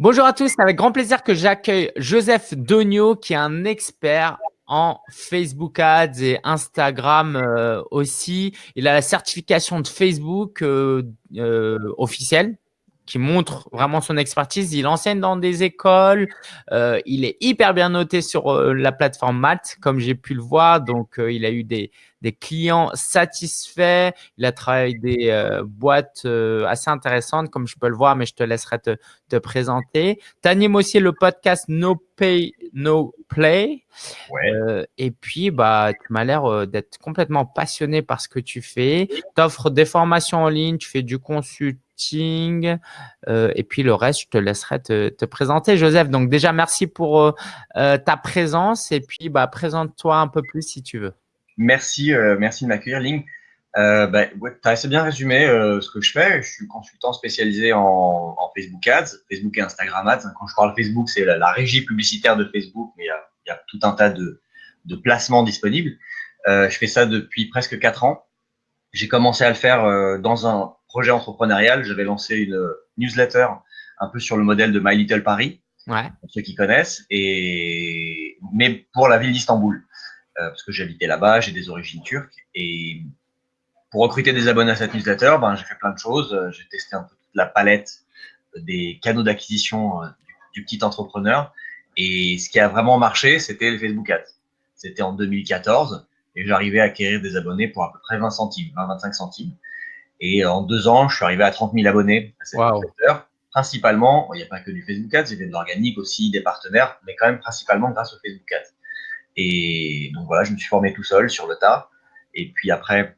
Bonjour à tous, c'est avec grand plaisir que j'accueille Joseph Dogno, qui est un expert en Facebook Ads et Instagram euh, aussi. Il a la certification de Facebook euh, euh, officielle qui montre vraiment son expertise. Il enseigne dans des écoles. il est hyper bien noté sur la plateforme Malte, comme j'ai pu le voir. Donc, il a eu des, des clients satisfaits. Il a travaillé des euh, boîtes euh, assez intéressantes, comme je peux le voir, mais je te laisserai te, te présenter. Tu animes aussi le podcast No Pay, No Play. Euh, et puis, bah, tu m'as l'air d'être complètement passionné par ce que tu fais. Tu offres des formations en ligne, tu fais du consulting. Et puis, le reste, je te laisserai te, te présenter, Joseph. Donc, déjà, merci pour ta présence. Et puis, bah, présente-toi un peu plus si tu veux. Merci, euh, merci de m'accueillir, Ling. Euh, bah, tu as assez bien résumé euh, ce que je fais. Je suis consultant spécialisé en, Facebook Ads, Facebook et Instagram Ads. Quand je parle Facebook, c'est la, régie publicitaire de Facebook, mais il y a, tout un tas de, placements disponibles. je fais ça depuis presque quatre ans. J'ai commencé à le faire dans un projet entrepreneurial. J'avais lancé une newsletter un peu sur le modèle de My Little Paris, pour ceux qui connaissent, et mais pour la ville d'Istanbul. Euh, parce que j'habitais là-bas, j'ai des origines turques. Et pour recruter des abonnés à cette newsletter, ben, j'ai fait plein de choses. Euh, j'ai testé un peu toute la palette des canaux d'acquisition euh, du, petit entrepreneur. Et ce qui a vraiment marché, c'était les Facebook Ads. C'était en 2014 et j'arrivais à acquérir des abonnés pour à peu près 20 centimes, 20-25 centimes. Et en deux ans, je suis arrivé à 30 000 abonnés à cette newsletter. Principalement, il n'y a pas que du Facebook Ads, il y avait de l'organique aussi, des partenaires, mais quand même principalement grâce au Facebook Ads. Et donc voilà, je me suis formé tout seul sur le tas. Et puis après,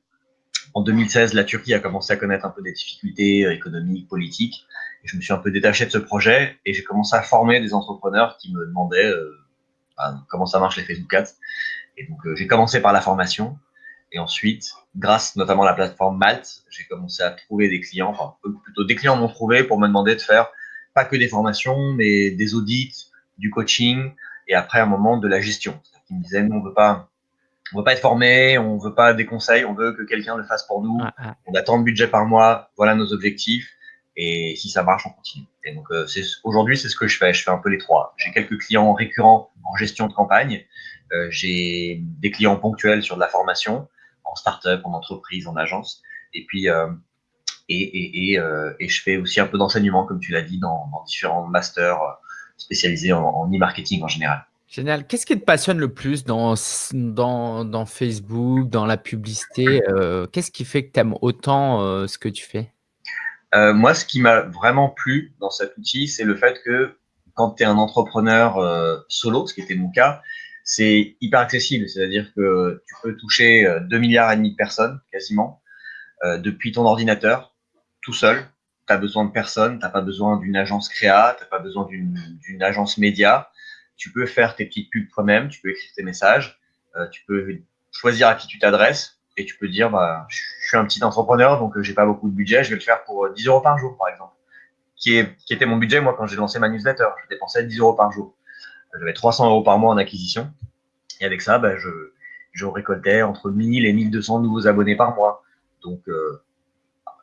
en 2016, la Turquie a commencé à connaître un peu des difficultés économiques, politiques. Et je me suis un peu détaché de ce projet et j'ai commencé à former des entrepreneurs qui me demandaient euh, bah, comment ça marche les Facebook Ads. Et donc euh, j'ai commencé par la formation. Et ensuite, grâce notamment à la plateforme Malte, j'ai commencé à trouver des clients, enfin plutôt des clients m'ont trouvé pour me demander de faire pas que des formations, mais des audits, du coaching et après un moment de la gestion qui me disaient, nous, on veut pas, on veut pas être formé, on veut pas des conseils, on veut que quelqu'un le fasse pour nous. On a tant de budget par mois, voilà nos objectifs. Et si ça marche, on continue. Et donc, euh, aujourd'hui, c'est ce que je fais. Je fais un peu les trois. J'ai quelques clients récurrents en gestion de campagne. Euh, j'ai des clients ponctuels sur de la formation, en start-up, en entreprise, en agence. Et puis, euh, et, et, et, euh, et, je fais aussi un peu d'enseignement, comme tu l'as dit, dans, dans, différents masters spécialisés en, en e-marketing en général. Génial. Qu'est-ce qui te passionne le plus dans, dans, dans Facebook, dans la publicité euh, Qu'est-ce qui fait que tu aimes autant euh, ce que tu fais? Euh, Moi, ce qui m'a vraiment plu dans cet outil, c'est le fait que quand tu es un entrepreneur solo, ce qui était mon cas, c'est hyper accessible. C'est-à-dire que tu peux toucher 2 milliards et demi de personnes quasiment depuis ton ordinateur, tout seul. Tu as besoin de personne, tu n'as pas besoin d'une agence créa, tu n'as pas besoin d'une agence média tu peux faire tes petites pubs toi-même, tu peux écrire tes messages, euh, tu peux choisir à qui tu t'adresses et tu peux dire, bah, je suis un petit entrepreneur, donc euh, j'ai pas beaucoup de budget, je vais le faire pour 10 euh, euros par jour, par exemple. Qui, est, qui était mon budget, moi, quand j'ai lancé ma newsletter. Je dépensais 10 euros par jour. J'avais 300 euros par mois en acquisition. Et avec ça, bah, je, je récoltais entre 1000 et 1200 nouveaux abonnés par mois. Donc,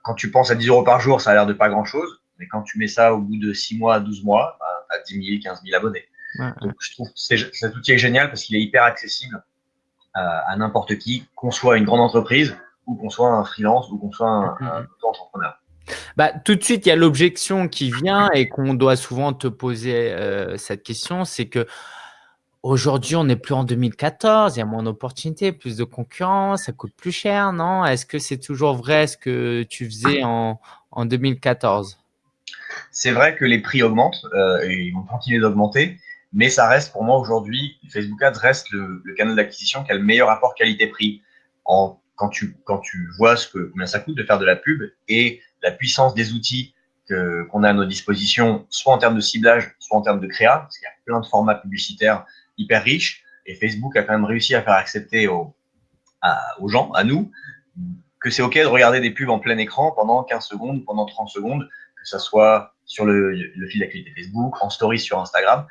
quand tu penses à 10 euros par jour, ça a l'air de pas grand chose. Mais quand tu mets ça au bout de 6 mois, 12 mois, bah, tu as 10 000, 15 000 abonnés. Donc, je trouve que cet outil est génial parce qu'il est hyper accessible à, n'importe qui, qu'on soit une grande entreprise ou qu'on soit un freelance ou qu'on soit un, mm-hmm. entrepreneur. Bah, tout de suite, il y a l'objection qui vient et qu'on doit souvent te poser euh, cette question, c'est que aujourd'hui, on n'est plus en 2014, il y a moins d'opportunités, plus de concurrence, ça coûte plus cher, non? Est-ce que c'est toujours vrai ce que tu faisais en, en 2014 C'est vrai que les prix augmentent euh, et ils vont continuer d'augmenter. Mais ça reste pour moi aujourd'hui, Facebook Ads reste le, canal d'acquisition qui a le meilleur rapport qualité-prix. Quand tu, quand tu vois ce que, combien ça coûte de faire de la pub et la puissance des outils qu'on a à nos dispositions, soit en termes de ciblage, soit en termes de créa, parce qu'il y a plein de formats publicitaires hyper riches. Et Facebook a quand même réussi à faire accepter aux, gens, à nous, que c'est OK de regarder des pubs en plein écran pendant 15 secondes, pendant 30 secondes, que ça soit sur le, fil d'actualité Facebook, en story sur Instagram.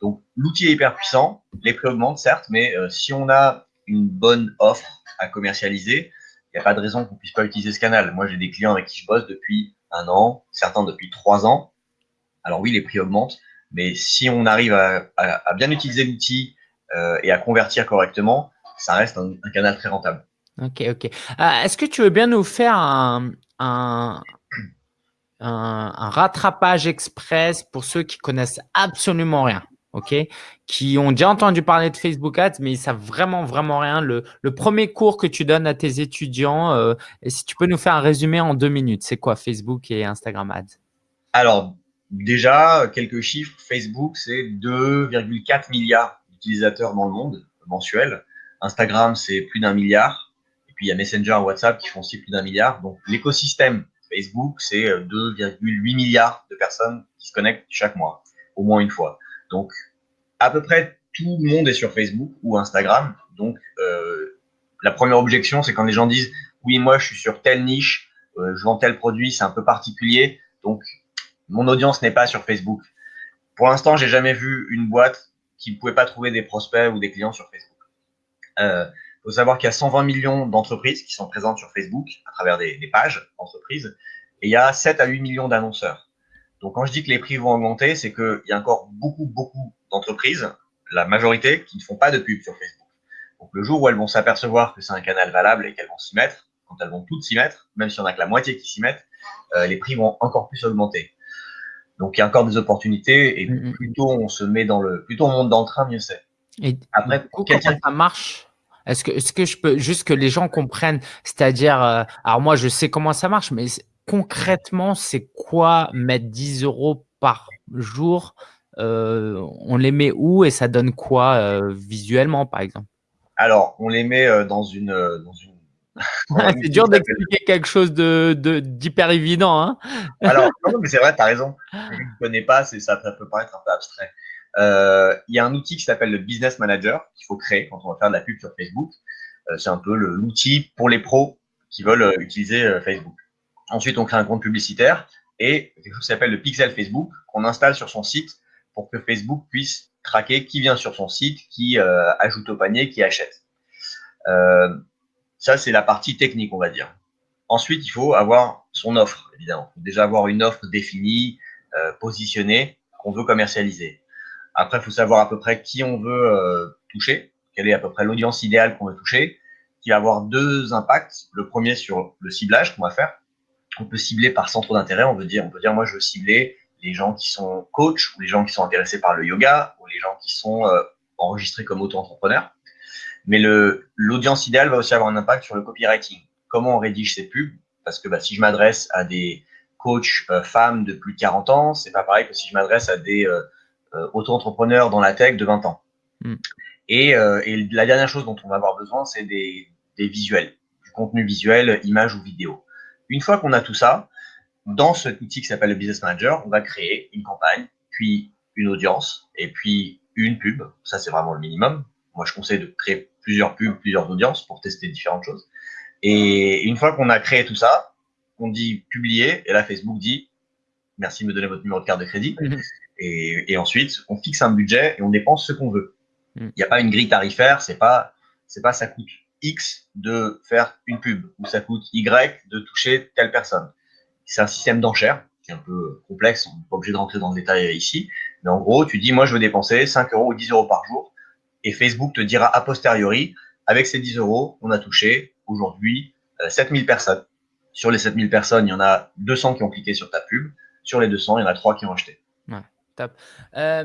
Donc, l'outil est hyper puissant, les prix augmentent, certes, mais euh, si on a une bonne offre à commercialiser, n'y a pas de raison qu'on puisse pas utiliser ce canal. Moi, j'ai des clients avec qui je bosse depuis un an, certains depuis trois ans. alors oui, les prix augmentent, mais si on arrive à, bien utiliser l'outil euh, et à convertir correctement, ça reste un, canal très rentable. Ok, ok. Est-ce que tu veux bien nous faire un, un, rattrapage express pour ceux qui connaissent absolument rien? Ok, qui ont déjà entendu parler de Facebook Ads, mais ils savent vraiment, vraiment rien. Le, premier cours que tu donnes à tes étudiants, euh, et si tu peux nous faire un résumé en deux minutes, c'est quoi Facebook et Instagram Ads? Alors, déjà, quelques chiffres. Facebook, c'est 2,4 milliards d'utilisateurs dans le monde mensuels. Instagram, c'est plus d'un milliard. Et puis, il y a Messenger, WhatsApp qui font aussi plus d'un milliard. Donc, l'écosystème Facebook, c'est 2,8 milliards de personnes qui se connectent chaque mois, au moins une fois. Donc, à peu près tout le monde est sur Facebook ou Instagram. Donc, euh, la première objection, c'est quand les gens disent oui, moi, je suis sur telle niche, euh, je vends tel produit, c'est un peu particulier. Donc, mon audience n'est pas sur Facebook. Pour l'instant, j'ai jamais vu une boîte qui ne pouvait pas trouver des prospects ou des clients sur Facebook. Il euh, faut savoir qu'il y a 120 millions d'entreprises qui sont présentes sur Facebook à travers des, des pages d'entreprises et il y a 7 à 8 millions d'annonceurs. Donc, quand je dis que les prix vont augmenter, c'est qu'il y a encore beaucoup, beaucoup d'entreprises, la majorité, qui ne font pas de pub sur Facebook. Donc, le jour où elles vont s'apercevoir que c'est un canal valable et qu'elles vont s'y mettre, quand elles vont toutes s'y mettre, même si on a que la moitié qui s'y mettent, euh, les prix vont encore plus augmenter. Donc, il y a encore des opportunités et mm, plus tôt on se met dans le, plus tôt on monte dans le train, mieux c'est. Et après, comment ça marche? Est-ce que, est-ce que je peux juste que les gens comprennent, c'est-à-dire, euh, alors moi je sais comment ça marche, mais concrètement, c'est quoi mettre 10 euros par jour euh, On les met où et ça donne quoi euh, visuellement, par exemple? Alors, on les met euh, dans une. Dans une... c'est dur d'expliquer quelque chose de d'hyper évident. Hein Alors, non, mais c'est vrai, tu as raison. Je ne connais pas, ça, ça peut paraître un peu abstrait. Il y a un outil qui s'appelle le Business Manager qu'il faut créer quand on va faire de la pub sur Facebook. c'est un peu l'outil pour les pros qui veulent utiliser Facebook. Ensuite, on crée un compte publicitaire et quelque chose qui s'appelle le pixel Facebook qu'on installe sur son site pour que Facebook puisse traquer qui vient sur son site, qui euh, ajoute au panier, qui achète. Euh, ça, c'est la partie technique, on va dire. Ensuite, il faut avoir son offre, évidemment. Déjà avoir une offre définie, euh, positionnée, qu'on veut commercialiser. Après, il faut savoir à peu près qui on veut toucher, quelle est à peu près l'audience idéale qu'on veut toucher, qui va avoir deux impacts. Le premier sur le ciblage qu'on va faire on peut cibler par centre d'intérêt. On veut dire, on peut dire, moi, je veux cibler les gens qui sont coachs ou les gens qui sont intéressés par le yoga ou les gens qui sont euh, enregistrés comme auto-entrepreneurs. Mais le l'audience idéale va aussi avoir un impact sur le copywriting. Comment on rédige ces pubs? Parce que bah, si je m'adresse à des coachs euh, femmes de plus de 40 ans, c'est pas pareil que si je m'adresse à des euh, auto-entrepreneurs dans la tech de 20 ans. Hmm. Et, et, la dernière chose dont on va avoir besoin, c'est des, des visuels, du contenu visuel, image ou vidéo. Une fois qu'on a tout ça, dans cet outil qui s'appelle le Business Manager, on va créer une campagne, puis une audience, et puis une pub. Ça, c'est vraiment le minimum. Moi, je conseille de créer plusieurs pubs, plusieurs audiences pour tester différentes choses. Et une fois qu'on a créé tout ça, on dit publier, et là, Facebook dit merci de me donner votre numéro de carte de crédit. Mhm. Et, ensuite, on fixe un budget et on dépense ce qu'on veut. Mhm. Il n'y a pas une grille tarifaire, c'est pas, c'est pas ça coûte X de faire une pub ou ça coûte Y de toucher telle personne. C'est un système d'enchères qui est un peu complexe, on n'est pas obligé de rentrer dans le détail ici. Mais en gros, tu dis, moi, je veux dépenser 5 euros ou 10 euros par jour. Et Facebook te dira a posteriori, avec ces 10 euros, on a touché aujourd'hui 7000 euh, personnes. Sur les 7000 personnes, il y en a 200 qui ont cliqué sur ta pub. Sur les 200, il y en a 3 qui ont acheté. Ouais, top. Euh,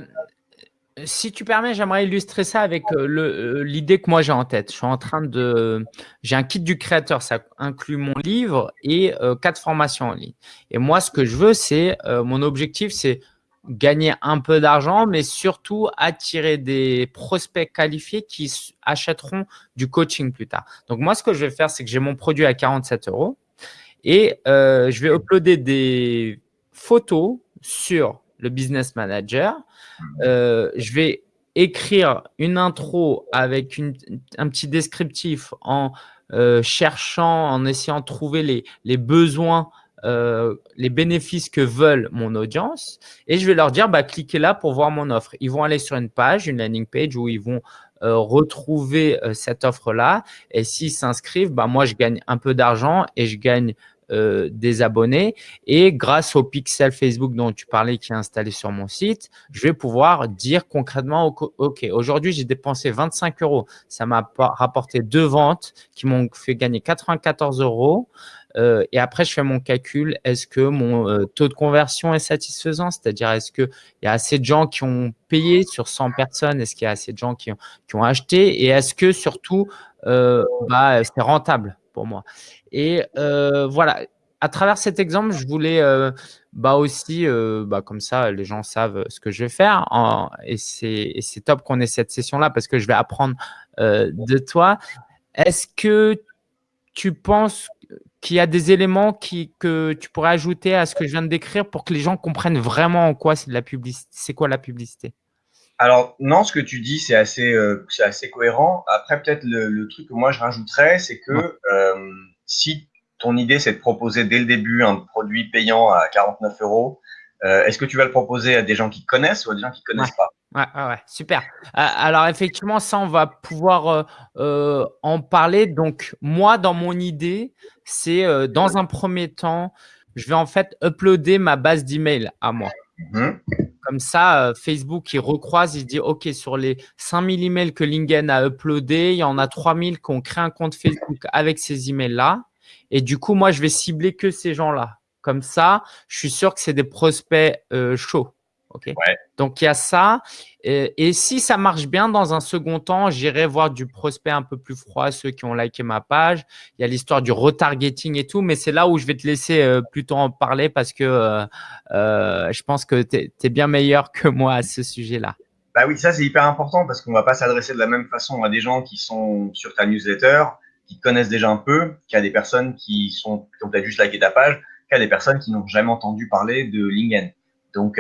si tu permets, j'aimerais illustrer ça avec euh, euh, l'idée que moi j'ai en tête. Je suis en train de, j'ai un kit du créateur, ça inclut mon livre et euh, quatre formations en ligne. Et moi, ce que je veux, c'est mon objectif, c'est gagner un peu d'argent, mais surtout attirer des prospects qualifiés qui achèteront du coaching plus tard. Donc moi, ce que je vais faire, c'est que j'ai mon produit à 47 euros et je vais uploader des photos sur le business manager. Euh, je vais écrire une intro avec un petit descriptif en euh, cherchant, en essayant de trouver les, les besoins, euh, les bénéfices que veulent mon audience. Et je vais leur dire, bah, cliquez là pour voir mon offre. Ils vont aller sur une page, une landing page où ils vont retrouver cette offre-là. Et s'ils s'inscrivent, bah, moi, je gagne un peu d'argent et je gagne des abonnés. Et grâce au pixel Facebook dont tu parlais qui est installé sur mon site, je vais pouvoir dire concrètement, OK, aujourd'hui, j'ai dépensé 25 euros. Ça m'a rapporté deux ventes qui m'ont fait gagner 94 euros. Euh, et après, je fais mon calcul. Est-ce que mon euh, taux de conversion est satisfaisant? C'est-à-dire, est-ce qu'il y a assez de gens qui ont payé sur 100 personnes? Est-ce qu'il y a assez de gens qui ont, acheté? Et est-ce que surtout, euh, bah, c'est rentable? Moi Et voilà, à travers cet exemple, je voulais bah aussi, bah comme ça, les gens savent ce que je vais faire. En, et c'est top qu'on ait cette session-là parce que je vais apprendre de toi. Est-ce que tu penses qu'il y a des éléments qui, que tu pourrais ajouter à ce que je viens de décrire pour que les gens comprennent vraiment en quoi c'est de la publicité C'est quoi la publicité? Alors, non, ce que tu dis, c'est assez, euh, assez cohérent. Après, peut-être le, truc que moi je rajouterais, c'est que euh, si ton idée, c'est de proposer dès le début un produit payant à 49 euros, euh, est-ce que tu vas le proposer à des gens qui connaissent ou à des gens qui ne connaissent pas? Ouais, ouais, super. Euh, alors effectivement, ça, on va pouvoir euh, en parler. Donc moi, dans mon idée, c'est dans un premier temps, je vais en fait uploader ma base d'email à moi. Mmh. Comme ça, Facebook, il recroise, il dit, OK, sur les 5000 emails que Lingen a uploadés, il y en a 3000 qui ont créé un compte Facebook avec ces emails-là. Et du coup, moi, je vais cibler que ces gens-là. Comme ça, je suis sûr que c'est des prospects chauds. Ok. Donc il y a ça. Et, si ça marche bien dans un second temps, j'irai voir du prospect un peu plus froid, ceux qui ont liké ma page. Il y a l'histoire du retargeting et tout, mais c'est là où je vais te laisser euh, plutôt en parler parce que euh, euh, je pense que tu es, bien meilleur que moi à ce sujet-là. Bah oui, ça c'est hyper important parce qu'on va pas s'adresser de la même façon à des gens qui sont sur ta newsletter, qui connaissent déjà un peu, qu'à des personnes qui sont qui ont peut-être juste liké ta page, qu'à des personnes qui n'ont jamais entendu parler de LinkedIn. Donc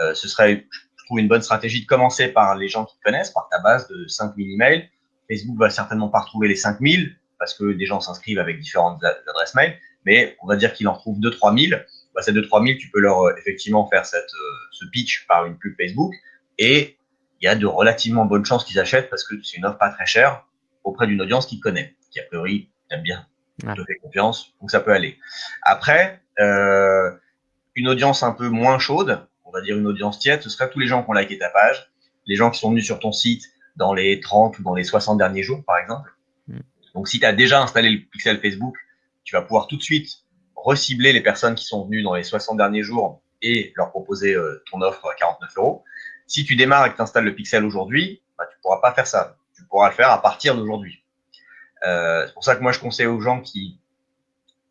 euh, ce serait, je trouve, une bonne stratégie de commencer par les gens qui te connaissent, par ta base de 5000 emails. Facebook va certainement pas retrouver les 5000 parce que des gens s'inscrivent avec différentes adresses mail, mais on va dire qu'il en retrouve 2-3000. Bah, ces 2-3000, tu peux leur euh, effectivement faire cette, euh, ce pitch par une pub Facebook et il y a de relativement bonnes chances qu'ils achètent parce que c'est une offre pas très chère auprès d'une audience qui connaît, qui a priori aime bien, te fait confiance, donc ça peut aller. Après, euh, une audience un peu moins chaude, on va dire une audience tiède, ce serait tous les gens qui ont liké ta page, les gens qui sont venus sur ton site dans les 30 ou dans les 60 derniers jours, par exemple. Mm. Donc, si tu as déjà installé le pixel Facebook, tu vas pouvoir tout de suite recibler les personnes qui sont venues dans les 60 derniers jours et leur proposer euh, ton offre à 49 euros. Si tu démarres et que tu installes le pixel aujourd'hui, bah, tu ne pourras pas faire ça. Tu pourras le faire à partir d'aujourd'hui. Euh, c'est pour ça que moi, je conseille aux gens qui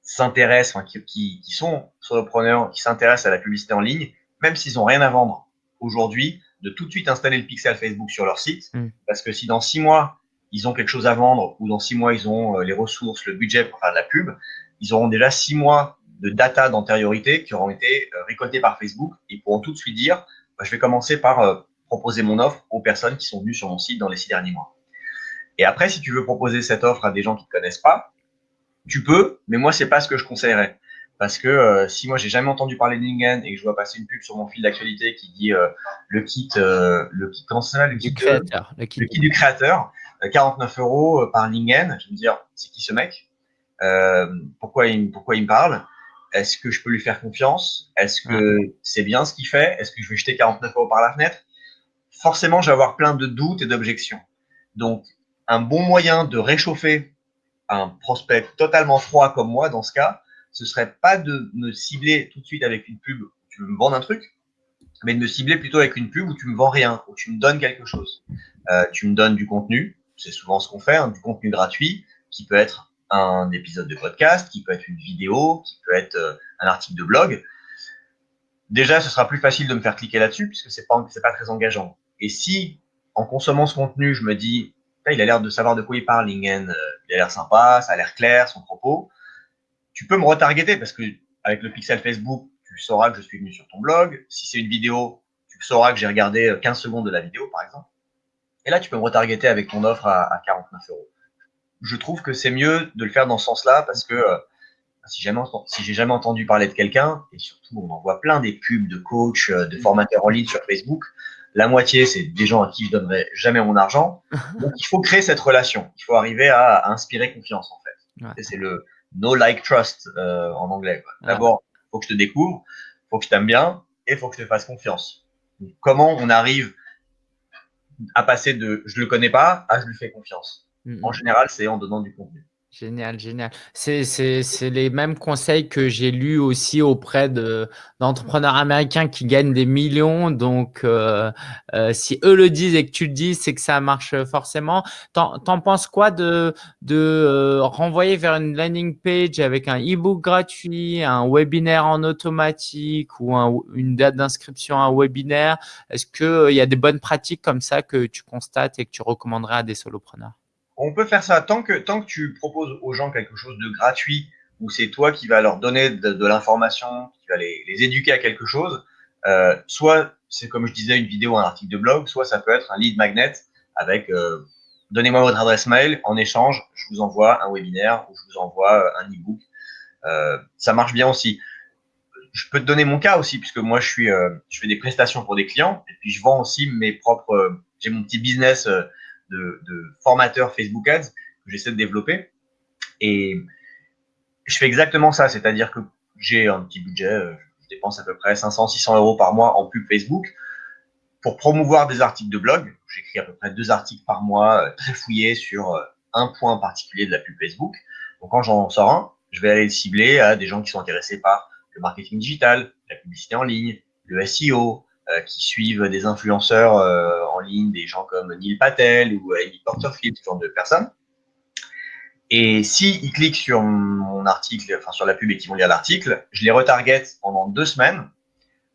s'intéressent, qui, qui, qui, sont solopreneurs, qui s'intéressent à la publicité en ligne, même s'ils n'ont rien à vendre aujourd'hui, de tout de suite installer le pixel Facebook sur leur site. Mm. Parce que si dans six mois, ils ont quelque chose à vendre ou dans six mois, ils ont euh, les ressources, le budget pour faire de la pub, ils auront déjà six mois de data d'antériorité qui auront été euh, récoltés par Facebook. Ils pourront tout de suite dire, bah, je vais commencer par euh, proposer mon offre aux personnes qui sont venues sur mon site dans les six derniers mois. Et après, si tu veux proposer cette offre à des gens qui ne te connaissent pas, tu peux, mais moi, c'est pas ce que je conseillerais. Parce que euh, si moi j'ai jamais entendu parler de Lingen et que je vois passer une pub sur mon fil d'actualité qui dit euh, le kit, euh, le kit, comment ça le kit du créateur, le kit, du créateur, 49 euros par Lingen, je vais me dire c'est qui ce mec? Pourquoi il, pourquoi il me parle? Est-ce que je peux lui faire confiance? Est-ce que c'est bien ce qu'il fait? Est-ce que je vais jeter 49 euros par la fenêtre? Forcément, je vais avoir plein de doutes et d'objections. Donc, un bon moyen de réchauffer un prospect totalement froid comme moi dans ce cas, ce serait pas de me cibler tout de suite avec une pub où tu veux me vendre un truc, mais de me cibler plutôt avec une pub où tu me vends rien, où tu me donnes quelque chose. Euh, tu me donnes du contenu, c'est souvent ce qu'on fait, hein, du contenu gratuit, qui peut être un épisode de podcast, qui peut être une vidéo, qui peut être euh, un article de blog. Déjà, ce sera plus facile de me faire cliquer là-dessus puisque c'est pas pas très engageant. Et si en consommant ce contenu, je me dis, il a l'air de savoir de quoi il parle, Lingen, euh, il a l'air sympa, ça a l'air clair son propos, tu peux me retargeter parce que avec le pixel Facebook, tu sauras que je suis venu sur ton blog. Si c'est une vidéo, tu sauras que j'ai regardé 15 secondes de la vidéo, par exemple. Et là, tu peux me retargeter avec ton offre à, 49 euros. Je trouve que c'est mieux de le faire dans ce sens-là parce que euh, si jamais si j'ai jamais entendu parler de quelqu'un et surtout on en voit plein des pubs de coach, euh, de formateurs en ligne sur Facebook, la moitié c'est des gens à qui je donnerai jamais mon argent. Donc il faut créer cette relation. Il faut arriver à, inspirer confiance en fait. C'est le no like trust en anglais. D'abord, il faut que je te découvre, faut que je t'aime bien et faut que je te fasse confiance. comment on arrive à passer de je le connais pas à je lui fais confiance? Mm, En général, c'est en donnant du contenu. Génial, génial. C'est les mêmes conseils que j'ai lus aussi auprès d'entrepreneurs américains qui gagnent des millions. Donc, euh, euh, si eux le disent et que tu le dis, c'est que ça marche forcément. T'en penses quoi de, de euh, renvoyer vers une landing page avec un e-book gratuit, un webinaire en automatique ou une date d'inscription à un webinaire? Est-ce qu'il y a des bonnes pratiques comme ça que tu constates et que tu recommanderais à des solopreneurs? On peut faire ça tant que, tant que tu proposes aux gens quelque chose de gratuit, où c'est toi qui vas leur donner de, l'information, qui va les, éduquer à quelque chose. Euh, soit c'est comme je disais une vidéo, un article de blog, soit ça peut être un lead magnet avec euh, donnez-moi votre adresse mail, en échange, je vous envoie un webinaire ou je vous envoie euh, un e-book. ça marche bien aussi. Je peux te donner mon cas aussi, puisque moi je suis, je fais des prestations pour des clients et puis je vends aussi mes propres, j'ai mon petit business de, formateur Facebook Ads que j'essaie de développer. Et je fais exactement ça, c'est-à-dire que j'ai un petit budget, euh, je dépense à peu près 500-600 euros par mois en pub Facebook pour promouvoir des articles de blog. J'écris à peu près deux articles par mois, euh, très fouillés sur euh, un point particulier de la pub Facebook. Donc quand j'en sors un, je vais aller le cibler à des gens qui sont intéressés par le marketing digital, la publicité en ligne, le SEO, qui suivent des influenceurs euh, en ligne, des gens comme Neil Patel ou Amy Porterfield, ce genre de personnes. Et s'ils ils cliquent sur mon article, enfin sur la pub et qu'ils vont lire l'article, je les retarget pendant deux semaines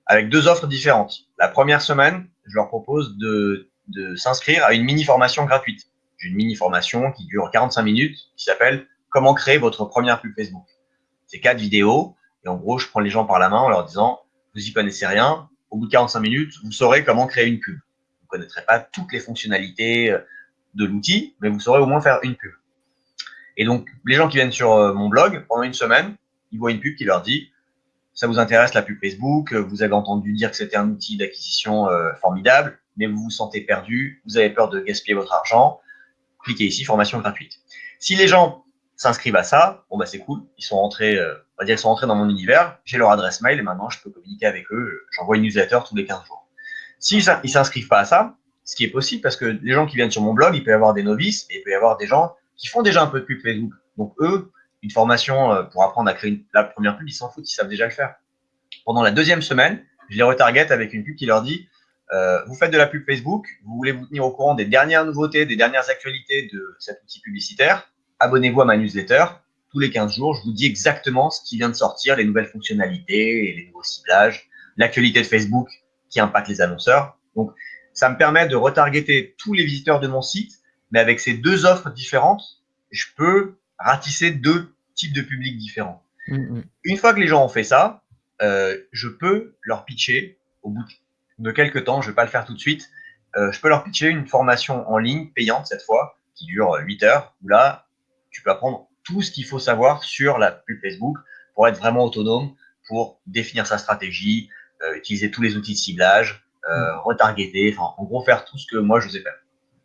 avec deux offres différentes. La première semaine, je leur propose de, de s'inscrire à une mini formation gratuite. J'ai une mini formation qui dure 45 minutes qui s'appelle Comment créer votre première pub Facebook. C'est quatre vidéos et en gros, je prends les gens par la main en leur disant vous y connaissez rien, au bout de 45 minutes, vous saurez comment créer une pub. Vous ne connaîtrez pas toutes les fonctionnalités euh, de l'outil, mais vous saurez au moins faire une pub. Et donc, les gens qui viennent sur euh, mon blog, pendant une semaine, ils voient une pub qui leur dit ça vous intéresse la pub Facebook, euh, vous avez entendu dire que c'était un outil d'acquisition formidable, mais vous vous sentez perdu, vous avez peur de gaspiller votre argent, cliquez ici, formation gratuite. Si les gens s'inscrivent à ça, bon bah c'est cool, ils sont rentrés, euh, on va dire sont rentrés dans mon univers, j'ai leur adresse mail et maintenant je peux communiquer avec eux, j'envoie une newsletter tous les 15 jours. Si ils s'inscrivent pas à ça, ce qui est possible parce que les gens qui viennent sur mon blog, il peut y avoir des novices et il peut y avoir des gens qui font déjà un peu de pub Facebook. Donc eux, une formation euh, pour apprendre à créer la première pub, ils s'en foutent, ils savent déjà le faire. Pendant la deuxième semaine, je les retarget avec une pub qui leur dit euh, vous faites de la pub Facebook, vous voulez vous tenir au courant des dernières nouveautés, des dernières actualités de cet outil publicitaire, abonnez-vous à ma newsletter. Tous les 15 jours, je vous dis exactement ce qui vient de sortir, les nouvelles fonctionnalités, les nouveaux ciblages, l'actualité de Facebook qui impacte les annonceurs. Donc, ça me permet de retargeter tous les visiteurs de mon site, mais avec ces deux offres différentes, je peux ratisser deux types de publics différents. Mm, mm. Une fois que les gens ont fait ça, euh, je peux leur pitcher au bout de quelques temps, je ne vais pas le faire tout de suite, euh, je peux leur pitcher une formation en ligne payante cette fois, qui dure 8 heures, où là, tu peux apprendre tout ce qu'il faut savoir sur la pub Facebook pour être vraiment autonome, pour définir sa stratégie, euh, utiliser tous les outils de ciblage, euh, mm. retargeter, enfin, en gros, faire tout ce que moi je vous ai fait.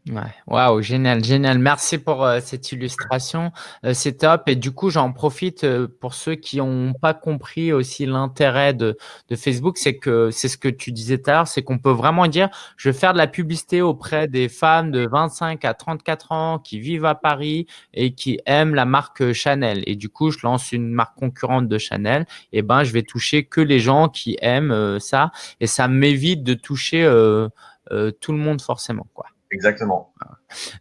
Ouais, waouh, génial, génial. Merci pour euh, cette illustration. Euh, c'est top. Et du coup, j'en profite euh, pour ceux qui n'ont pas compris aussi l'intérêt de, de Facebook. C'est que c'est ce que tu disais tout à l'heure, c'est qu'on peut vraiment dire je vais faire de la publicité auprès des femmes de 25 à 34 ans qui vivent à Paris et qui aiment la marque Chanel. Et du coup, je lance une marque concurrente de Chanel. Et ben, je vais toucher que les gens qui aiment ça. Et ça m'évite de toucher tout le monde forcément. quoi. Exactement.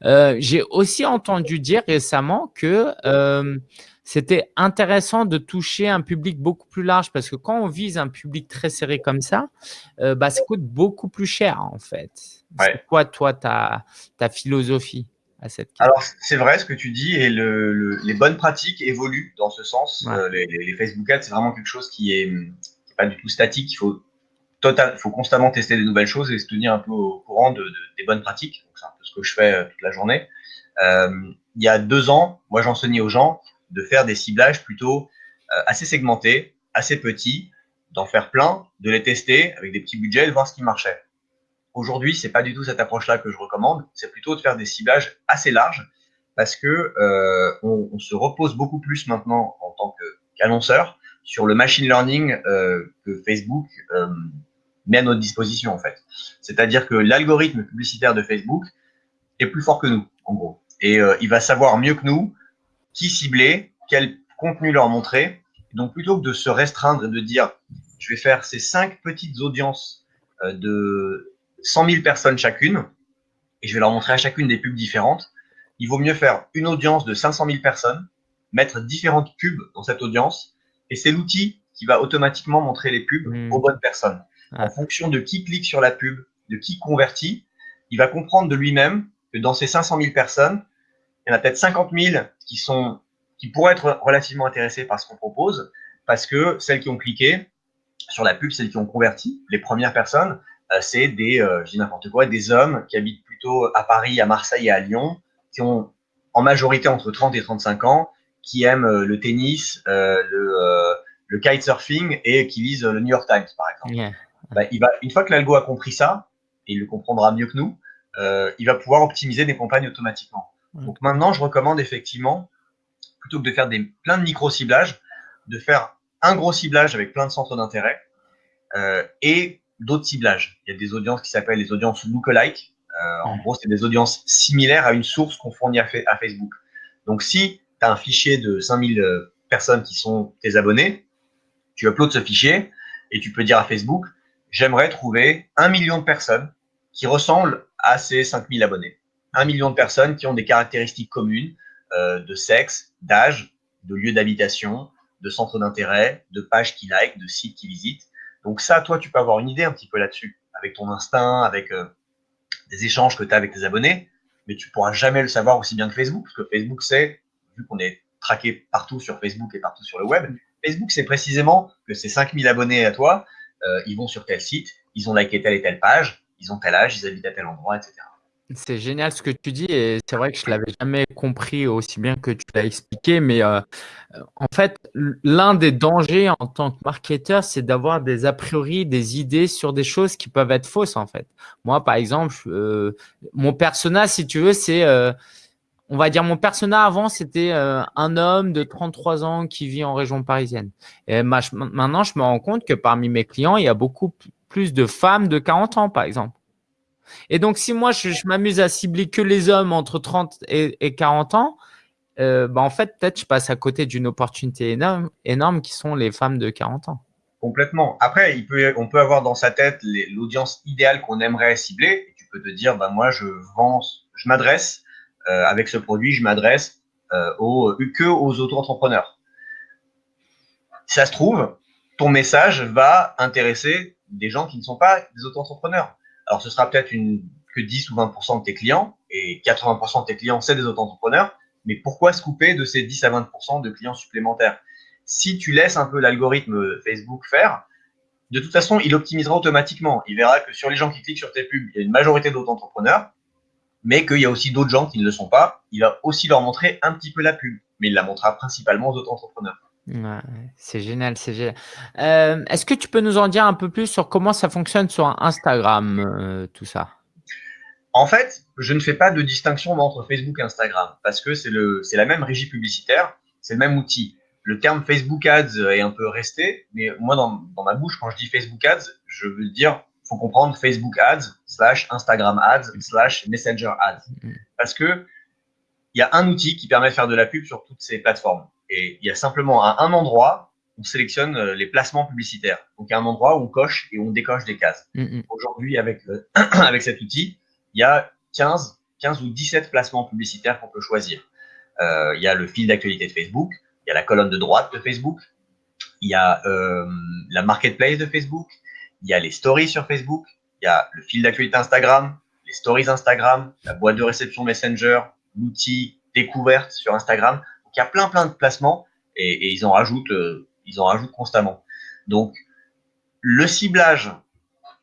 Euh, j'ai aussi entendu dire récemment que euh, c'était intéressant de toucher un public beaucoup plus large parce que quand on vise un public très serré comme ça, euh, bah, ça coûte beaucoup plus cher en fait. C'est quoi toi ta, ta philosophie à cette question? Alors c'est vrai ce que tu dis et le, les bonnes pratiques évoluent dans ce sens. les, les, Facebook Ads c'est vraiment quelque chose qui est, qui est pas du tout statique. Il faut total, faut constamment tester des nouvelles choses et se tenir un peu au courant de, des bonnes pratiques. C'est un peu ce que je fais euh, toute la journée. Euh, il y a deux ans, moi j'enseignais aux gens de faire des ciblages plutôt euh, assez segmentés, assez petits, d'en faire plein, de les tester avec des petits budgets, de voir ce qui marchait. Aujourd'hui, c'est pas du tout cette approche-là que je recommande. C'est plutôt de faire des ciblages assez larges parce que on, se repose beaucoup plus maintenant en tant qu'annonceur sur le machine learning que Facebook met à notre disposition en fait. C'est-à-dire que l'algorithme publicitaire de Facebook est plus fort que nous, en gros. Et il va savoir mieux que nous qui cibler, quel contenu leur montrer. donc, plutôt que de se restreindre et de dire, je vais faire ces cinq petites audiences euh, de 100 000 personnes chacune, et je vais leur montrer à chacune des pubs différentes, il vaut mieux faire une audience de 500 000 personnes, mettre différentes pubs dans cette audience, et c'est l'outil qui va automatiquement montrer les pubs hmm. aux bonnes personnes. En fonction de qui clique sur la pub, de qui convertit, il va comprendre de lui-même que dans ces 500 000 personnes, il y en a peut-être 50 000 qui, sont, qui pourraient être relativement intéressés par ce qu'on propose, parce que celles qui ont cliqué sur la pub, celles qui ont converti, les premières personnes, euh, c'est des, euh, je dis n'importe quoi, des hommes qui habitent plutôt à Paris, à Marseille et à Lyon, qui ont en majorité entre 30 et 35 ans, qui aiment euh, le tennis, le, le kitesurfing et qui lisent le New York Times, par exemple. Bah, il va, une fois que l'algo a compris ça, et il le comprendra mieux que nous, il va pouvoir optimiser des campagnes automatiquement. Donc maintenant, je recommande effectivement, plutôt que de faire des, plein de micro-ciblages, de faire un gros ciblage avec plein de centres d'intérêt euh, et d'autres ciblages. Il y a des audiences qui s'appellent les audiences lookalike. Euh, en gros, c'est des audiences similaires à une source qu'on fournit à, à, Facebook. Donc, si tu as un fichier de 5000 euh, personnes qui sont tes abonnés, tu uploads ce fichier et tu peux dire à Facebook, j'aimerais trouver un million de personnes qui ressemblent à ces 5000 abonnés un million de personnes qui ont des caractéristiques communes euh, de sexe, d'âge, de lieu d'habitation, de centre d'intérêt, de pages qui like, de sites qui visitent. Donc ça, toi, tu peux avoir une idée un petit peu là-dessus, avec ton instinct, avec euh, des échanges que tu as avec tes abonnés, mais tu pourras jamais le savoir aussi bien que Facebook, parce que Facebook sait, vu qu'on est traqué partout sur Facebook et partout sur le web, Facebook sait précisément que ces 5000 abonnés à toi, euh, ils vont sur tel site, ils ont liké telle et telle page, ils ont tel âge, ils habitent à tel endroit, etc. C'est génial ce que tu dis et c'est vrai que je l'avais jamais compris aussi bien que tu l'as expliqué, mais euh, en fait, l'un des dangers en tant que marketeur, c'est d'avoir des a priori, des idées sur des choses qui peuvent être fausses en fait. Moi, par exemple, euh, mon persona, si tu veux, c'est, on va dire, mon persona avant, c'était un homme de 33 ans qui vit en région parisienne. Et maintenant, je me rends compte que parmi mes clients, il y a beaucoup plus de femmes de 40 ans, par exemple. Et donc, si moi, je, m'amuse à cibler que les hommes entre 30 et, 40 ans, euh, bah, en fait, peut-être je passe à côté d'une opportunité énorme, qui sont les femmes de 40 ans. Complètement. Après, on peut avoir dans sa tête l'audience idéale qu'on aimerait cibler. Tu peux te dire, bah, moi, je je m'adresse euh, avec ce produit, je m'adresse euh, aux, que aux auto-entrepreneurs. Ça se trouve, ton message va intéresser des gens qui ne sont pas des auto-entrepreneurs. Alors, ce sera peut-être que 10 ou 20% de tes clients, et 80% de tes clients, c'est des auto-entrepreneurs, mais pourquoi se couper de ces 10 à 20% de clients supplémentaires? Si tu laisses un peu l'algorithme Facebook faire, de toute façon, il optimisera automatiquement. Il verra que sur les gens qui cliquent sur tes pubs, il y a une majorité d'auto-entrepreneurs, mais qu'il y a aussi d'autres gens qui ne le sont pas. Il va aussi leur montrer un petit peu la pub, mais il la montrera principalement aux auto-entrepreneurs c'est génial, c'est génial. Euh, est-ce que tu peux nous en dire un peu plus sur comment ça fonctionne sur Instagram, euh, tout ça? En fait, je ne fais pas de distinction entre Facebook et Instagram parce que c'est la même régie publicitaire, c'est le même outil. Le terme Facebook Ads est un peu resté, mais moi, dans, ma bouche, quand je dis Facebook Ads, je veux dire, faut comprendre Facebook Ads slash Instagram Ads slash Messenger Ads. Mm. Parce que il y a un outil qui permet de faire de la pub sur toutes ces plateformes. Et il y a simplement à un endroit, on sélectionne euh, les placements publicitaires. Donc, il y a un endroit où on coche et on décoche des cases. Mm, mm. Aujourd'hui, avec, avec cet outil, il y a 15, 15 ou 17 placements publicitaires qu'on peut choisir. Euh, il y a le fil d'actualité de Facebook, il y a la colonne de droite de Facebook, il y a euh, la marketplace de Facebook, il y a les stories sur Facebook, il y a le fil d'actualité Instagram, les stories Instagram, la boîte de réception Messenger, l'outil découverte sur Instagram il y a plein plein de placements et, ils en rajoutent, euh, ils en rajoutent constamment. Donc le ciblage,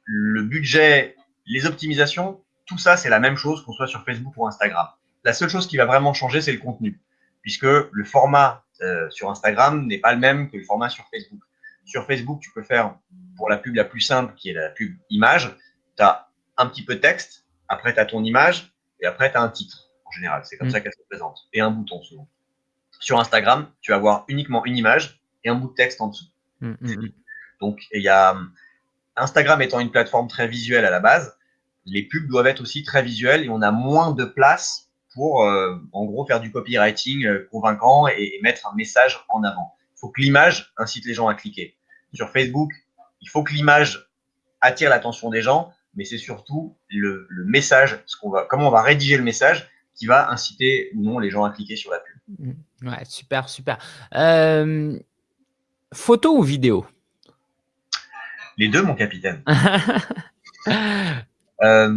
le budget, les optimisations, tout ça c'est la même chose qu'on soit sur Facebook ou Instagram. La seule chose qui va vraiment changer c'est le contenu, puisque le format euh, sur Instagram n'est pas le même que le format sur Facebook. Sur Facebook, tu peux faire pour la pub la plus simple, qui est la pub image, tu as un petit peu de texte, après tu as ton image, et après tu as un titre général. C'est comme mm. ça qu'elle se présente. Et un bouton souvent. Sur Instagram, tu vas avoir uniquement une image et un bout de texte en dessous. Mm, mm, Donc, il y a Instagram étant une plateforme très visuelle à la base, les pubs doivent être aussi très visuelles et on a moins de place pour, euh, en gros, faire du copywriting euh, convaincant et, mettre un message en avant. Il faut que l'image incite les gens à cliquer. Sur Facebook, il faut que l'image attire l'attention des gens, mais c'est surtout le, message, ce qu'on va, comment on va rédiger le message qui va inciter ou non les gens à cliquer sur la pub. Mmh. Ouais, super, super. Euh, photo ou vidéo? Les deux, mon capitaine. Euh,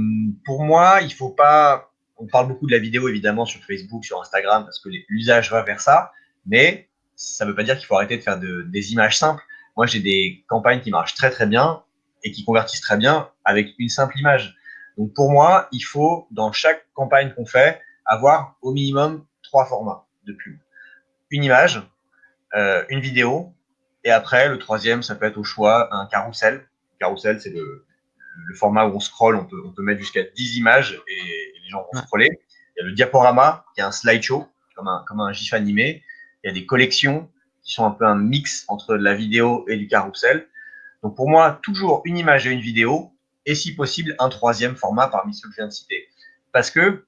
pour moi, il faut pas. On parle beaucoup de la vidéo évidemment sur Facebook, sur Instagram, parce que l'usage va vers ça, mais ça ne veut pas dire qu'il faut arrêter de faire des images simples. Moi, j'ai des campagnes qui marchent très très bien et qui convertissent très bien avec une simple image. Donc pour moi, il faut, dans chaque campagne qu'on fait, avoir au minimum trois formats de pub. Une image, euh, une vidéo, et après, le troisième, ça peut être au choix un carrousel. Carrousel, c'est le, le, format où on scroll, on peut, on peut mettre jusqu'à 10 images et, les gens vont scroller. Il y a le diaporama, qui est un slideshow, comme un, comme un GIF animé. Il y a des collections qui sont un peu un mix entre la vidéo et du carrousel. Donc pour moi, toujours une image et une vidéo, et si possible, un troisième format parmi ceux que je viens de citer. Parce que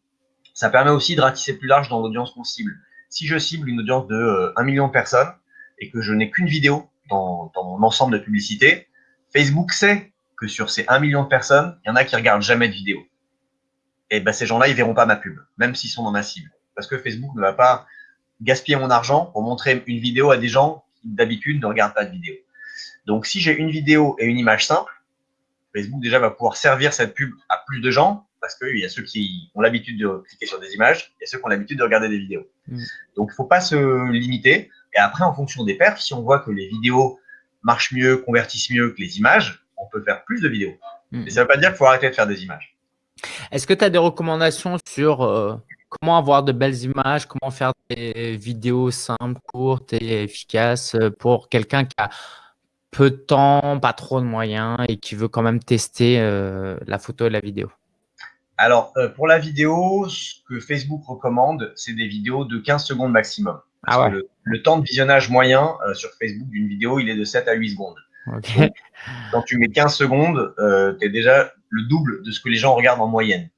ça permet aussi de ratisser plus large dans l'audience qu'on cible. Si je cible une audience de 1 euh, million de personnes et que je n'ai qu'une vidéo dans, mon ensemble de publicité, Facebook sait que sur ces 1 million de personnes, il y en a qui regardent jamais de vidéo. Et ben, ces gens-là, ils verront pas ma pub, même s'ils sont dans ma cible. Parce que Facebook ne va pas gaspiller mon argent pour montrer une vidéo à des gens qui d'habitude ne regardent pas de vidéo. Donc, si j'ai une vidéo et une image simple, Facebook déjà va pouvoir servir cette pub à plus de gens parce qu'il y a ceux qui ont l'habitude de cliquer sur des images, il y a ceux qui ont l'habitude de regarder des vidéos. Mm. Donc, il ne faut pas se limiter. Et après, en fonction des perfs, si on voit que les vidéos marchent mieux, convertissent mieux que les images, on peut faire plus de vidéos. Mm. Mais ça ne veut pas dire qu'il faut arrêter de faire des images. Est-ce que tu as des recommandations sur euh, comment avoir de belles images, comment faire des vidéos simples, courtes et efficaces pour quelqu'un qui a peu de temps, pas trop de moyens et qui veut quand même tester euh, la photo et la vidéo? Alors, euh, pour la vidéo, ce que Facebook recommande, c'est des vidéos de 15 secondes maximum. Ah le, temps de visionnage moyen euh, sur Facebook d'une vidéo, il est de 7 à 8 secondes. quand tu mets 15 secondes, tu es déjà le double de ce que les gens regardent en moyenne.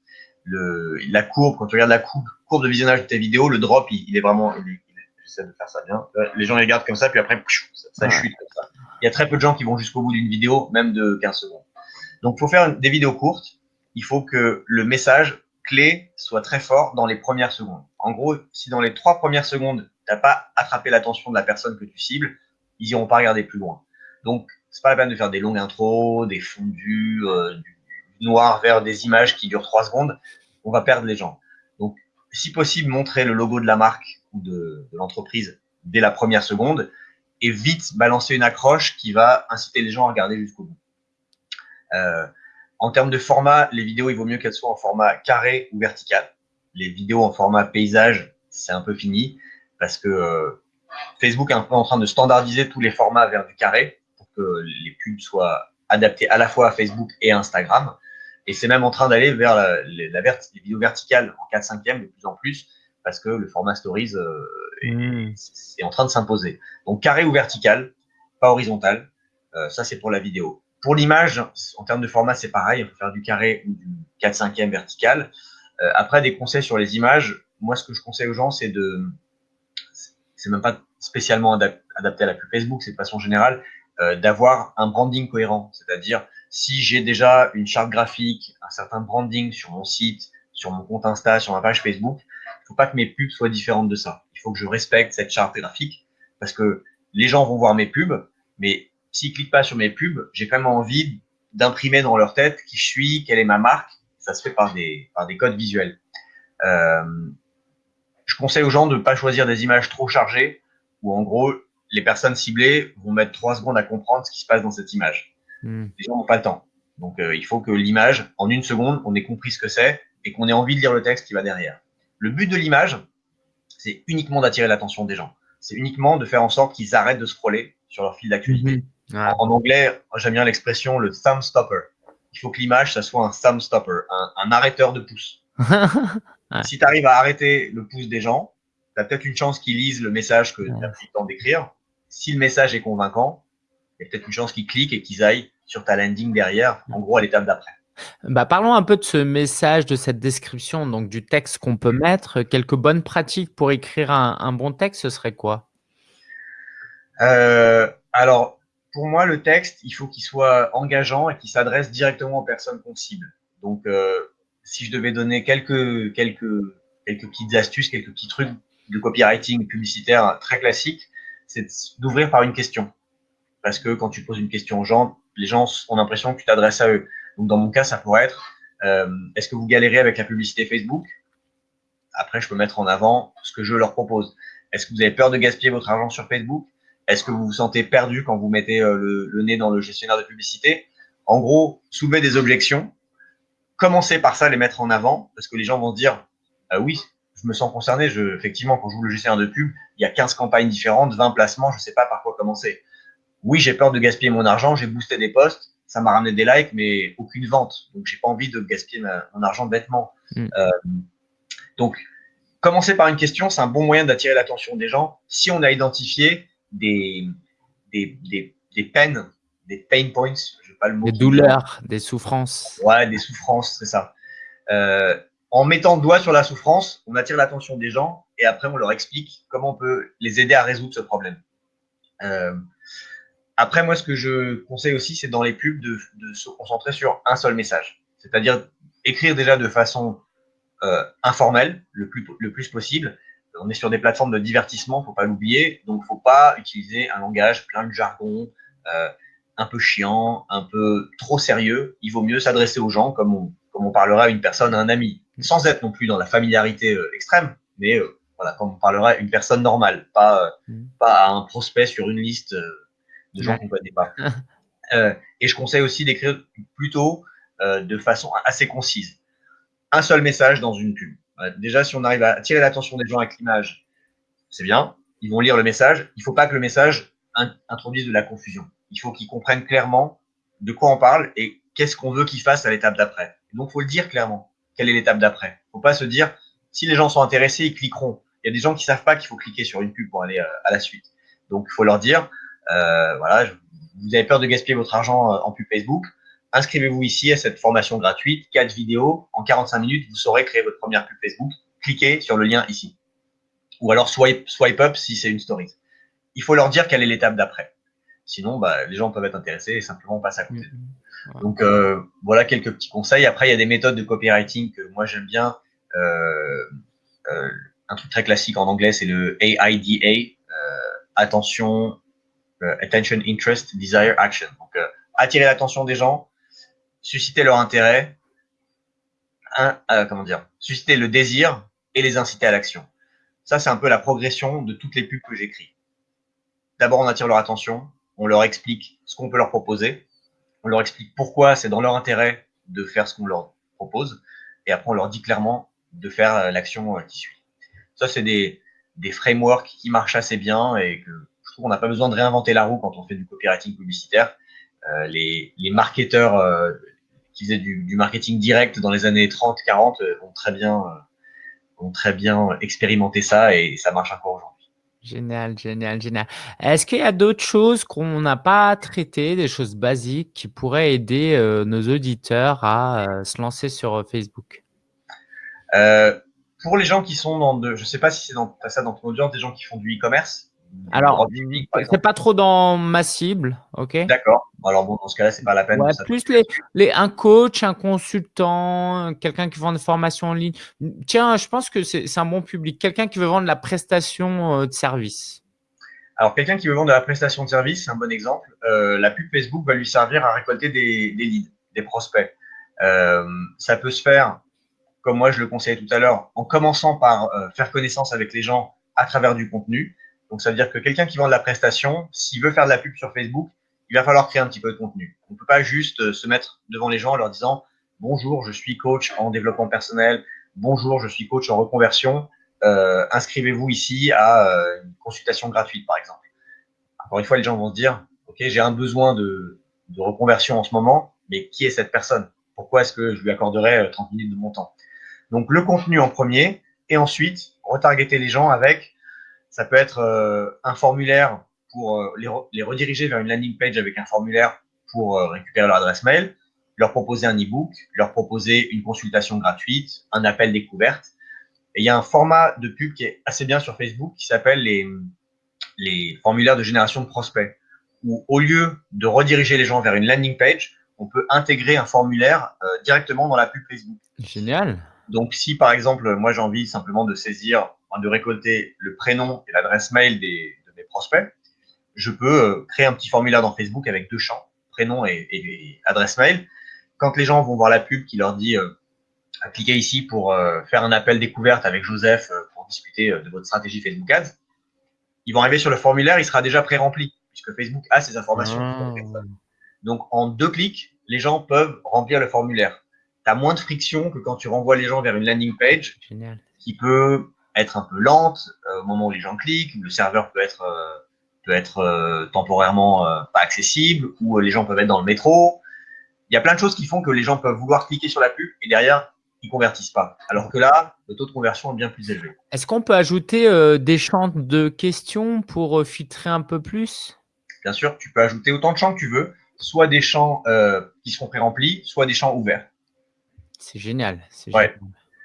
Le, la courbe, quand tu regardes la courbe, courbe de visionnage de tes vidéos, le drop, il, est vraiment, j'essaie de faire ça bien. Les gens regardent comme ça, puis après, ça, chute comme ça. Il y a très peu de gens qui vont jusqu'au bout d'une vidéo, même de 15 secondes. Donc, pour faire des vidéos courtes, il faut que le message clé soit très fort dans les premières secondes. En gros, si dans les trois premières secondes, tu n'as pas attrapé l'attention de la personne que tu cibles, ils n'iront pas regarder plus loin. Donc, c'est pas la peine de faire des longues intros, des fondus, euh, du noir vers des images qui durent trois secondes. On va perdre les gens. Donc, si possible, montrer le logo de la marque ou de, l'entreprise dès la première seconde et vite balancer une accroche qui va inciter les gens à regarder jusqu'au bout. Euh, en termes de format, les vidéos, il vaut mieux qu'elles soient en format carré ou vertical. Les vidéos en format paysage, c'est un peu fini parce que euh, Facebook est un peu en train de standardiser tous les formats vers du carré pour que les pubs soient adaptés à la fois à Facebook et Instagram. Et c'est même en train d'aller vers la, les vidéos verticales en 4 5 de plus en plus parce que le format Stories euh, hmm. est, en train de s'imposer. Donc carré ou vertical, pas horizontal. Euh, ça, c'est pour la vidéo. Pour l'image, en termes de format, c'est pareil. On peut faire du carré ou du 4 5 vertical. Euh, après, des conseils sur les images. Moi, ce que je conseille aux gens, c'est de... C'est même pas spécialement adapté à la pub Facebook, c'est de façon générale, d'avoir un branding cohérent. C'est-à-dire, si j'ai déjà une charte graphique, un certain branding sur mon site, sur mon compte Insta, sur ma page Facebook, il faut pas que mes pubs soient différentes de ça. Il faut que je respecte cette charte graphique parce que les gens vont voir mes pubs, mais s'ils cliquent pas sur mes pubs, j'ai quand même envie d'imprimer dans leur tête qui je suis, quelle est ma marque. Ça se fait par des, par des codes visuels. Euh, je conseille aux gens de ne pas choisir des images trop chargées où en gros, les personnes ciblées vont mettre trois secondes à comprendre ce qui se passe dans cette image. Hmm. Les gens n'ont pas le temps. Donc, euh, il faut que l'image, en une seconde, on ait compris ce que c'est et qu'on ait envie de lire le texte qui va derrière. Le but de l'image, c'est uniquement d'attirer l'attention des gens. C'est uniquement de faire en sorte qu'ils arrêtent de scroller sur leur fil d'actualité. Mhm. En, anglais, j'aime bien l'expression le thumb stopper. Il faut que l'image, ça soit un thumb stopper, un, arrêteur de pouce. Si tu arrives à arrêter le pouce des gens, tu as peut-être une chance qu'ils lisent le message que tu as pris le temps d'écrire. Si le message est convaincant, il y a peut-être une chance qu'ils cliquent et qu'ils aillent sur ta landing derrière, en gros à l'étape d'après. Bah, parlons un peu de ce message, de cette description, donc du texte qu'on peut mettre. Quelques bonnes pratiques pour écrire un, bon texte, ce serait quoi? Euh, Alors, pour moi, le texte, il faut qu'il soit engageant et qu'il s'adresse directement aux personnes qu'on cible. Donc, euh, si je devais donner quelques, quelques, quelques petites astuces, quelques petits trucs de copywriting publicitaire très classiques, c'est d'ouvrir par une question. Parce que quand tu poses une question aux gens, les gens ont l'impression que tu t'adresses à eux. Donc, dans mon cas, ça pourrait être euh, est-ce que vous galérez avec la publicité Facebook? Après, je peux mettre en avant ce que je leur propose. Est-ce que vous avez peur de gaspiller votre argent sur Facebook? Est-ce que vous vous sentez perdu quand vous mettez euh, le, nez dans le gestionnaire de publicité? En gros, soulevez des objections. Commencez par ça, les mettre en avant, parce que les gens vont dire ah oui, me sens concerné. Je, effectivement, quand je joue le gestionnaire de pub, il y a 15 campagnes différentes, 20 placements, je ne sais pas par quoi commencer. Oui, j'ai peur de gaspiller mon argent, j'ai boosté des posts, ça m'a ramené des likes, mais aucune vente. Donc, j'ai pas envie de gaspiller mon argent bêtement. Mm. Euh, donc, commencer par une question, c'est un bon moyen d'attirer l'attention des gens. Si on a identifié des, des, des, des peines, des pain points, je pas le mot. Des douleurs, des souffrances. Ouais, des souffrances, c'est ça. Euh, en mettant le doigt sur la souffrance, on attire l'attention des gens et après on leur explique comment on peut les aider à résoudre ce problème. Euh, après, moi, ce que je conseille aussi, c'est dans les pubs de, se concentrer sur un seul message. C'est-à-dire écrire déjà de façon euh, informelle, le plus, le plus possible. On est sur des plateformes de divertissement, faut pas l'oublier. Donc, faut pas utiliser un langage plein de jargon, euh, un peu chiant, un peu trop sérieux. Il vaut mieux s'adresser aux gens comme on, comme on parlerait à une personne, à un ami, sans être non plus dans la familiarité euh, extrême, mais euh, voilà, comme on parlerait à une personne normale, pas, euh, mm. pas à un prospect sur une liste de gens qu'on ne connaît pas. Euh, et je conseille aussi d'écrire plutôt euh, de façon assez concise. Un seul message dans une pub. déjà, si on arrive à attirer l'attention des gens avec l'image, c'est bien. Ils vont lire le message. Il ne faut pas que le message introduise de la confusion. Il faut qu'ils comprennent clairement de quoi on parle et qu'est-ce qu'on veut qu'ils fassent à l'étape d'après. Donc, il faut le dire clairement. Quelle est l'étape d'après faut pas se dire, si les gens sont intéressés, ils cliqueront. Il y a des gens qui savent pas qu'il faut cliquer sur une pub pour aller euh, à la suite. Donc, il faut leur dire, euh, voilà, vous avez peur de gaspiller votre argent euh, en pub Facebook, inscrivez-vous ici à cette formation gratuite, 4 vidéos, en 45 minutes, vous saurez créer votre première pub Facebook. Cliquez sur le lien ici. Ou alors swipe, swipe up si c'est une story. Il faut leur dire quelle est l'étape d'après. Sinon, bah, les gens peuvent être intéressés et simplement passer à côté. Donc euh, voilà quelques petits conseils. Après, il y a des méthodes de copywriting que moi j'aime bien. Euh, euh, un truc très classique en anglais, c'est le AIDA. Attention, attention, interest, desire, action. Donc, attirer l'attention des gens, susciter leur intérêt, un, comment dire, susciter le désir et les inciter à l'action. Ça, c'est un peu la progression de toutes les pubs que j'écris. D'abord, on attire leur attention, on leur explique ce qu'on peut leur proposer, on leur explique pourquoi c'est dans leur intérêt de faire ce qu'on leur propose, et après, on leur dit clairement de faire l'action qui suit. Ça, c'est des, des frameworks qui marchent assez bien et que on n'a pas besoin de réinventer la roue quand on fait du copywriting publicitaire. Euh, les, les, marketeurs euh, qui faisaient du, du, marketing direct dans les années 30-40 euh, ont très bien ont très bien expérimenté ça et ça marche encore aujourd'hui. Génial, génial, génial. Est-ce qu'il y a d'autres choses qu'on n'a pas traitées, des choses basiques qui pourraient aider nos auditeurs à se lancer sur Facebook? Euh, Pour les gens qui sont dans je sais pas si c'est dans ça dans ton audience, des gens qui font du e-commerce, alors, c'est pas trop dans ma cible, ok D'accord. Alors bon, dans ce cas-là, c'est pas la peine. plus les, les, un coach, un consultant, quelqu'un qui vend des formations en ligne. Tiens, je pense que c'est un bon public. Quelqu'un qui veut vendre la prestation euh, de service. Alors, quelqu'un qui veut vendre de la prestation de service, c'est un bon exemple. Euh, la pub Facebook va lui servir à récolter des, des leads, des prospects. Euh, ça peut se faire, comme moi je le conseillais tout à l'heure, en commençant par faire connaissance avec les gens à travers du contenu. Donc, ça veut dire que quelqu'un qui vend de la prestation, s'il veut faire de la pub sur Facebook, il va falloir créer un petit peu de contenu. On ne peut pas juste euh, se mettre devant les gens en leur disant bonjour, je suis coach en développement personnel, bonjour, je suis coach en reconversion, euh, inscrivez-vous ici à euh, une consultation gratuite, par exemple. Encore une fois, les gens vont se dire ok, j'ai un besoin de, de, reconversion en ce moment, mais qui est cette personne? Pourquoi est-ce que je lui accorderais 30 minutes de mon temps? Donc, le contenu en premier et ensuite retargeter les gens avec, ça peut être euh, un formulaire pour euh, les, rediriger vers une landing page avec un formulaire pour euh, récupérer leur adresse mail, leur proposer un e-book, leur proposer une consultation gratuite, un appel découverte. Et il y a un format de pub qui est assez bien sur Facebook qui s'appelle les, les formulaires de génération de prospects, où au lieu de rediriger les gens vers une landing page, on peut intégrer un formulaire directement dans la pub Facebook. Génial. Donc, si par exemple, moi j'ai envie simplement de saisir, de récolter le prénom et l'adresse mail des, de mes prospects, je peux euh, créer un petit formulaire dans Facebook avec deux champs, prénom et, adresse mail. Quand les gens vont voir la pub qui leur dit euh, cliquez ici pour euh, faire un appel découverte avec Joseph pour discuter de votre stratégie Facebook Ads, ils vont arriver sur le formulaire, il sera déjà pré-rempli puisque Facebook a ces informations. Ah. Donc, en deux clics, les gens peuvent remplir le formulaire tu as moins de friction que quand tu renvoies les gens vers une landing page qui peut être un peu lente euh, au moment où les gens cliquent, le serveur peut être, euh, peut être euh, temporairement pas accessible, ou les gens peuvent être dans le métro. Il y a plein de choses qui font que les gens peuvent vouloir cliquer sur la pub et derrière, ils convertissent pas. Alors que là, le taux de conversion est bien plus élevé. Est-ce qu'on peut ajouter des champs de questions pour filtrer un peu plus? Bien sûr, tu peux ajouter autant de champs que tu veux, soit des champs qui seront pré-remplis, soit des champs ouverts. C'est génial. Ouais.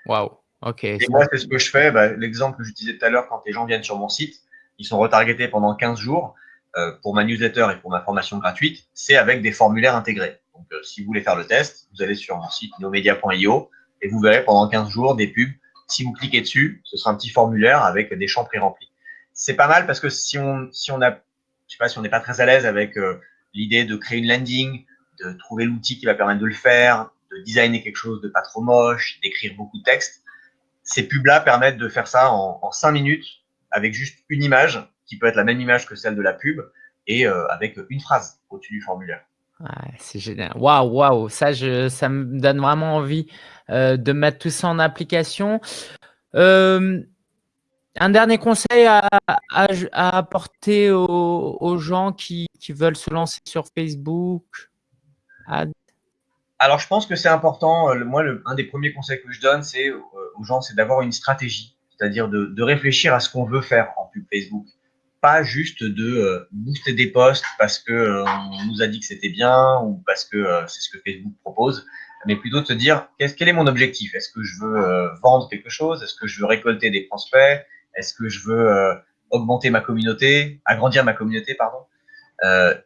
Waouh. Ok. Et moi, c'est ce que je fais. Bah, l'exemple que j'utilisais tout à l'heure, quand les gens viennent sur mon site, ils sont retargetés pendant 15 jours euh, pour ma newsletter et pour ma formation gratuite. C'est avec des formulaires intégrés. Donc, euh, si vous voulez faire le test, vous allez sur mon site neomedia.io et vous verrez pendant 15 jours des pubs. Si vous cliquez dessus, ce sera un petit formulaire avec des champs pré-remplis. C'est pas mal parce que si on, si on a, je sais pas, si on n'est pas très à l'aise avec euh, l'idée de créer une landing, de trouver l'outil qui va permettre de le faire, de designer quelque chose de pas trop moche, d'écrire beaucoup de texte. Ces pubs-là permettent de faire ça en, 5 minutes avec juste une image qui peut être la même image que celle de la pub et euh, avec une phrase au-dessus du formulaire. c'est génial. Waouh, waouh, ça, je, ça me donne vraiment envie euh, de mettre tout ça en application. Euh, un dernier conseil à, apporter aux, gens qui, veulent se lancer sur Facebook? Alors, je pense que c'est important. Euh, moi, un des premiers conseils que je donne, c'est euh, aux gens, c'est d'avoir une stratégie, c'est-à-dire de, réfléchir à ce qu'on veut faire en pub Facebook, pas juste de euh, booster des posts parce que nous a dit que c'était bien ou parce que c'est ce que Facebook propose, mais plutôt de se dire quel est mon objectif? Est-ce que je veux vendre quelque chose? Est-ce que je veux récolter des prospects? Est-ce que je veux augmenter ma communauté, agrandir ma communauté, pardon.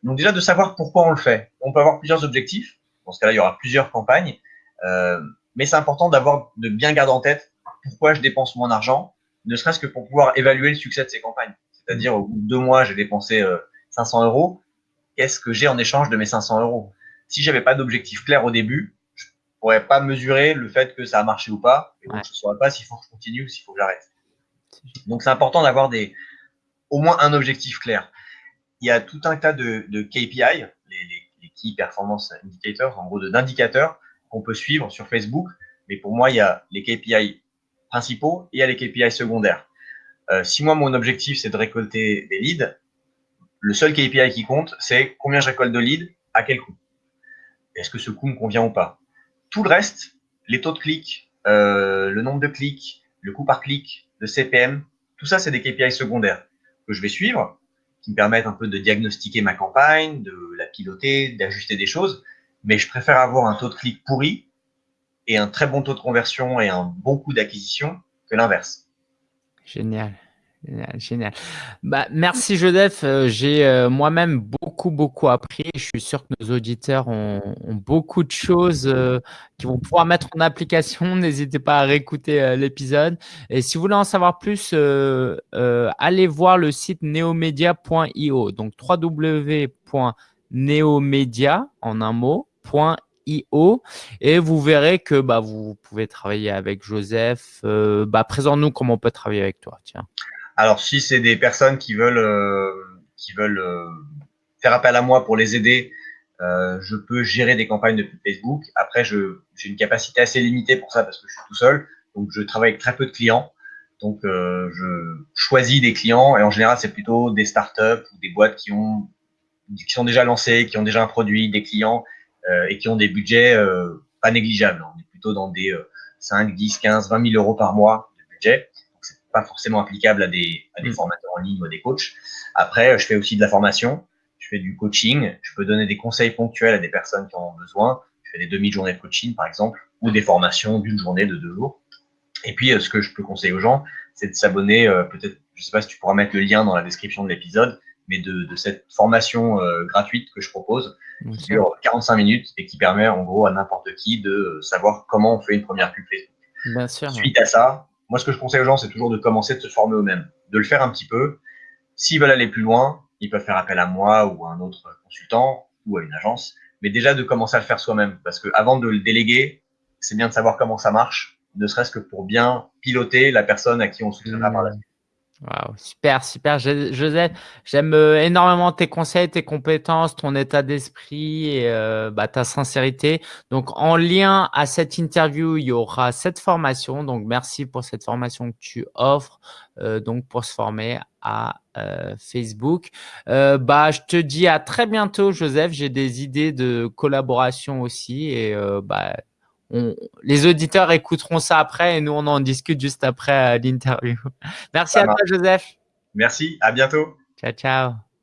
Donc déjà de savoir pourquoi on le fait. On peut avoir plusieurs objectifs dans ce cas-là, il y aura plusieurs campagnes. Euh, mais c'est important d'avoir, de bien garder en tête pourquoi je dépense mon argent, ne serait-ce que pour pouvoir évaluer le succès de ces campagnes. C'est-à-dire, au bout de deux mois, j'ai dépensé 500 euh, euros. Qu'est-ce que j'ai en échange de mes 500 euros? Si j'avais pas d'objectif clair au début, je pourrais pas mesurer le fait que ça a marché ou pas. Et donc, je ne saurais pas s'il faut que je continue ou s'il faut que j'arrête. Donc, c'est important d'avoir des, au moins un objectif clair. Il y a tout un tas de, de KPI, les Key Performance Indicators, en gros d'indicateurs qu'on peut suivre sur Facebook. Mais pour moi, il y a les KPI principaux et il y a les KPI secondaires. Euh, si moi, mon objectif, c'est de récolter des leads, le seul KPI qui compte, c'est combien je récolte de leads, à quel coût. Est-ce que ce coût me convient ou pas? Tout le reste, les taux de clics, euh, le nombre de clics, le coût par clic, le CPM, tout ça, c'est des KPI secondaires que je vais suivre qui me permettent un peu de diagnostiquer ma campagne, de la piloter, d'ajuster des choses. Mais je préfère avoir un taux de clic pourri et un très bon taux de conversion et un bon coût d'acquisition que l'inverse. Génial. Génial, Bah, merci Joseph. Euh, j'ai euh, moi-même beaucoup, beaucoup appris. Je suis sûr que nos auditeurs ont, beaucoup de choses euh, qu'ils vont pouvoir mettre en application. N'hésitez pas à réécouter l'épisode. Et si vous voulez en savoir plus, allez voir le site neomedia.io. Donc www.neomedia en un mot.io et vous verrez que bah, vous pouvez travailler avec Joseph. bah, Présente-nous comment on peut travailler avec toi. Tiens. Alors, si c'est des personnes qui veulent, euh, qui veulent euh, faire appel à moi pour les aider, euh, je peux gérer des campagnes de Facebook. Après, j'ai une capacité assez limitée pour ça parce que je suis tout seul. Donc, je travaille avec très peu de clients. Donc, je choisis des clients et en général, c'est plutôt des startups ou des boîtes qui ont qui sont déjà lancées, qui ont déjà un produit, des clients et qui ont des budgets pas négligeables. On est plutôt dans des 5, 10, 15, 20 000 euros par mois de budget. Pas forcément applicable à des, à des mm. formateurs en ligne ou à des coachs. Après, je fais aussi de la formation, je fais du coaching, je peux donner des conseils ponctuels à des personnes qui en ont besoin. Je fais des demi-journées de coaching, par exemple, ou des formations d'une journée, de deux jours. Et puis, euh, ce que je peux conseiller aux gens, c'est de s'abonner, euh, peut-être, je ne sais pas si tu pourras mettre le lien dans la description de l'épisode, mais de, de, cette formation euh, gratuite que je propose, qui dure 45 minutes et qui permet en gros à n'importe qui de savoir comment on fait une première pub Facebook. Bien sûr. Suite à ça, moi ce que je conseille aux gens, c'est toujours de commencer de se former eux-mêmes, de le faire un petit peu. S'ils veulent aller plus loin, ils peuvent faire appel à moi ou à un autre consultant ou à une agence, mais déjà de commencer à le faire soi-même, parce que avant de le déléguer, c'est bien de savoir comment ça marche, ne serait-ce que pour bien piloter la personne à qui on soutiendra par la suite. Wow, super, super. Joseph, j'aime euh, énormément tes conseils, tes compétences, ton état d'esprit et euh, bah, ta sincérité. Donc, en lien à cette interview, il y aura cette formation. Donc, merci pour cette formation que tu offres euh, donc pour se former à Facebook. bah, je te dis à très bientôt, Joseph. J'ai des idées de collaboration aussi et bah, les auditeurs écouteront ça après et nous, on en discute juste après euh, l'interview. Merci à toi, Joseph. Merci, à bientôt. Ciao, ciao.